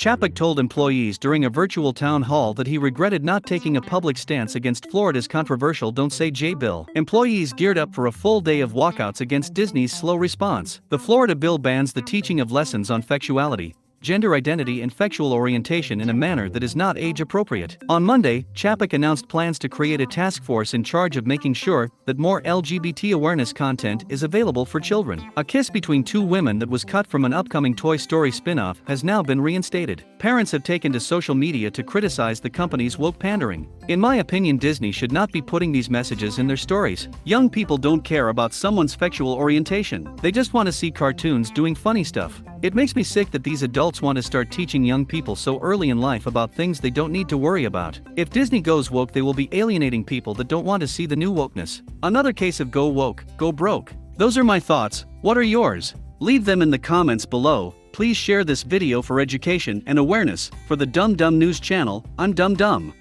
Chapek told employees during a virtual town hall that he regretted not taking a public stance against Florida's controversial Don't Say Gay bill. Employees geared up for a full day of walkouts against Disney's slow response. The Florida bill bans the teaching of lessons on sexuality, gender identity and sexual orientation in a manner that is not age appropriate. On Monday, Chapek announced plans to create a task force in charge of making sure that more LGBT awareness content is available for children. A kiss between two women that was cut from an upcoming Toy Story spin-off has now been reinstated. Parents have taken to social media to criticize the company's woke pandering. In my opinion Disney should not be putting these messages in their stories. Young people don't care about someone's sexual orientation. They just want to see cartoons doing funny stuff. It makes me sick that these adults want to start teaching young people so early in life about things they don't need to worry about. If Disney goes woke, they will be alienating people that don't want to see the new wokeness. Another case of go woke, go broke. Those are my thoughts. What are yours? Leave them in the comments below. Please share this video for education and awareness. For the Dumb Dumb News channel, I'm Dumb Dumb.